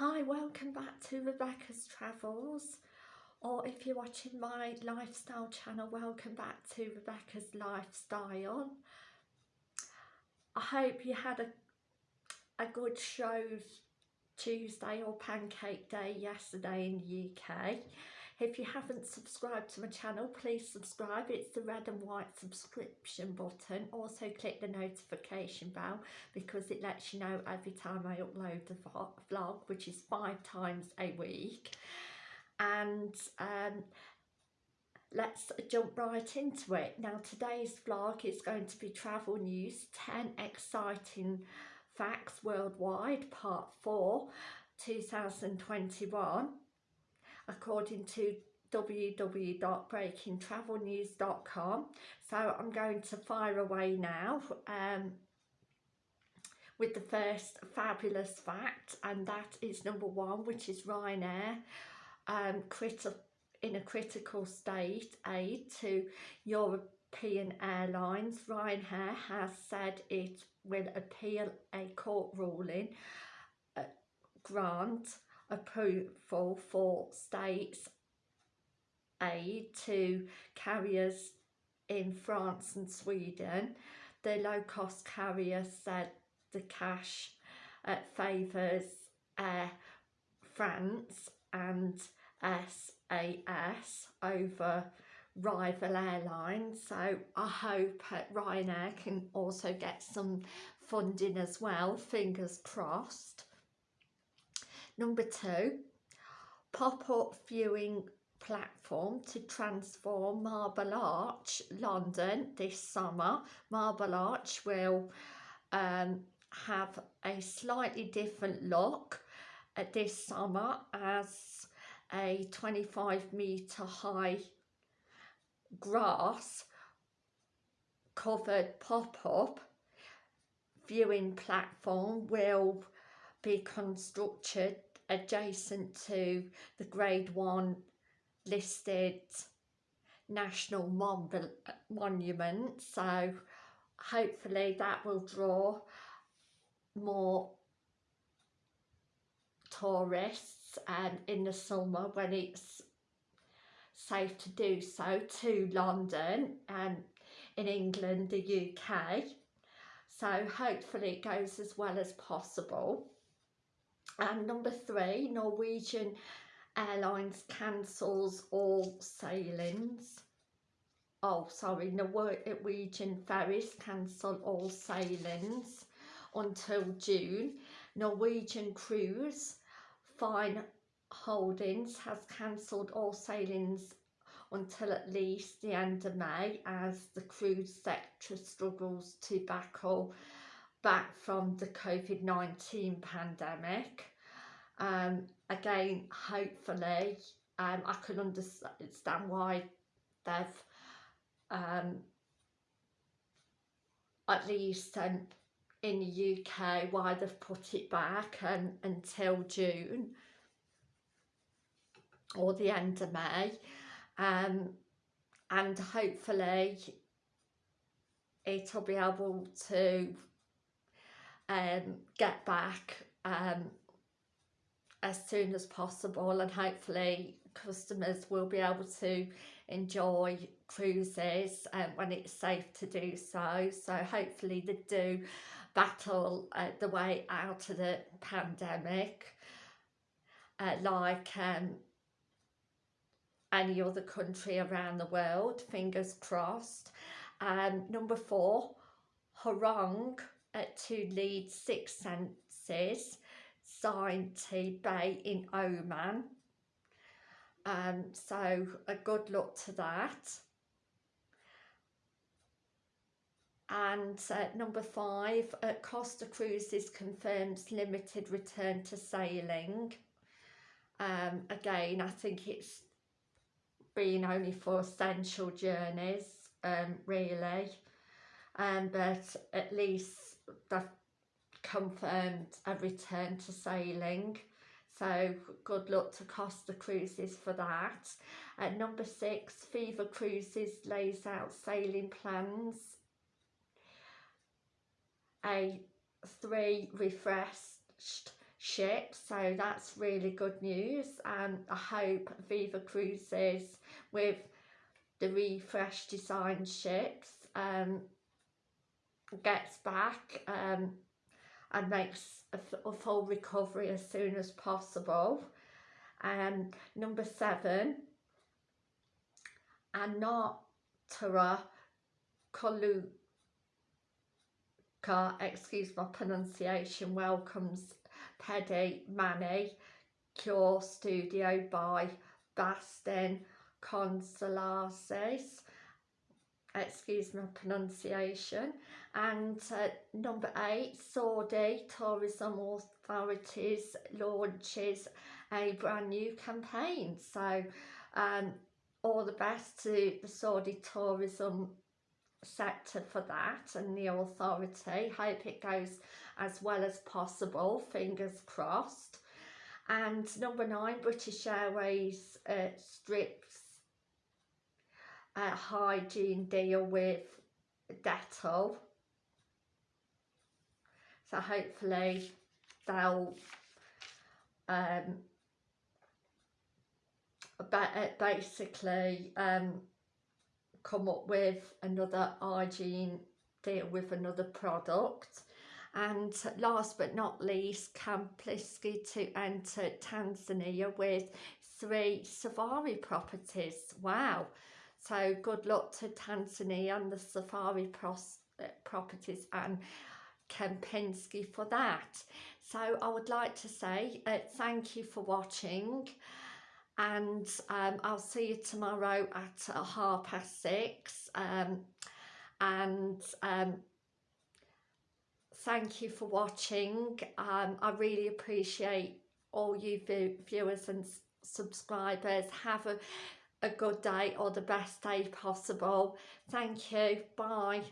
Hi, welcome back to Rebecca's Travels or if you're watching my lifestyle channel, welcome back to Rebecca's Lifestyle. I hope you had a, a good Shrove Tuesday or Pancake Day yesterday in the UK. If you haven't subscribed to my channel, please subscribe. It's the red and white subscription button. Also click the notification bell because it lets you know every time I upload a vlog, which is five times a week. And um, let's jump right into it. Now today's vlog is going to be travel news, 10 exciting facts worldwide, part 4, 2021 according to www.breakingtravelnews.com so I'm going to fire away now um, with the first fabulous fact and that is number one which is Ryanair um, in a critical state aid to European Airlines. Ryanair has said it will appeal a court ruling uh, grant approval for states aid to carriers in France and Sweden. The low-cost carrier said the cash uh, favours Air France and SAS over rival airlines so I hope Ryanair can also get some funding as well fingers crossed Number two, pop-up viewing platform to transform Marble Arch London this summer. Marble Arch will um, have a slightly different look uh, this summer as a 25 metre high grass covered pop-up viewing platform will be constructed adjacent to the grade one listed national mon monument. So hopefully that will draw more tourists um, in the summer when it's safe to do so to London and in England the UK so hopefully it goes as well as possible and number three, Norwegian Airlines cancels all sailings. Oh, sorry, Norwegian ferries cancel all sailings until June. Norwegian Cruise Line Holdings has cancelled all sailings until at least the end of May as the cruise sector struggles to battle back from the COVID-19 pandemic. Um, again, hopefully, um, I can understand why they've um, at least um, in the UK why they've put it back and, until June or the end of May um, and hopefully it'll be able to um, get back um, as soon as possible and hopefully customers will be able to enjoy cruises um, when it's safe to do so. So hopefully they do battle uh, the way out of the pandemic uh, like um, any other country around the world fingers crossed. Um, number four Hurong uh, to lead six senses Science Bay in Oman. Um, so a good luck to that. And uh, number five, uh, Costa Cruises confirms limited return to sailing. Um, again, I think it's been only for essential journeys, um, really. Um, but at least they've confirmed a return to sailing so good luck to Costa Cruises for that. At number six, Viva Cruises lays out sailing plans. A three refreshed ship so that's really good news and I hope Viva Cruises with the refreshed design ships um, gets back um, and makes a, a, full recovery as soon as possible. Um, number seven, Anantara Koluka, excuse my pronunciation, welcomes Teddy Manny Cure Studio by Bastin Consolaces excuse my pronunciation. And uh, number eight Saudi tourism authorities launches a brand new campaign. So um, all the best to the Saudi tourism sector for that and the authority. Hope it goes as well as possible fingers crossed. And number nine British Airways uh, strips hygiene deal with Dettol. So hopefully they'll um, uh, basically um, come up with another hygiene deal with another product. And last but not least Kempinski to enter Tanzania with three safari properties. Wow so good luck to Tanzania and the safari uh, properties and Kempinski for that. So I would like to say uh, thank you for watching and um, I'll see you tomorrow at uh, half past six um, and um, thank you for watching. Um, I really appreciate all you view viewers and subscribers. Have a a good day or the best day possible. Thank you. Bye.